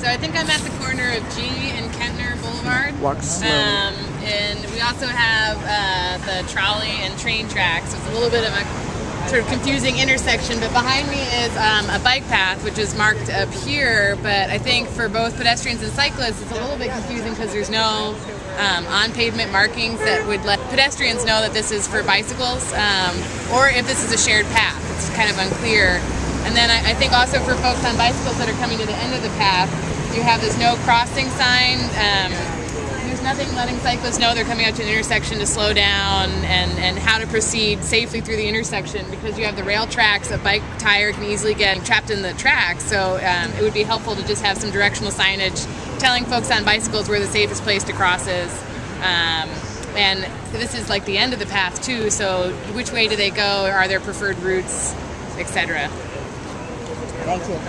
So I think I'm at the corner of G and Kettner Boulevard. Walk slowly. Um, and we also have uh, the trolley and train tracks. So it's a little bit of a sort of confusing intersection. But behind me is um, a bike path, which is marked up here. But I think for both pedestrians and cyclists, it's a little bit confusing because there's no um, on pavement markings that would let pedestrians know that this is for bicycles um, or if this is a shared path. It's kind of unclear. And then I, I think also for folks on bicycles that are coming to the end of the path, you have this no crossing sign. Um, there's nothing letting cyclists know they're coming out to an intersection to slow down and, and how to proceed safely through the intersection because you have the rail tracks. A bike tire can easily get trapped in the tracks, so um, it would be helpful to just have some directional signage telling folks on bicycles where the safest place to cross is. Um, and this is like the end of the path too, so which way do they go? Are there preferred routes, etc.? Thank you.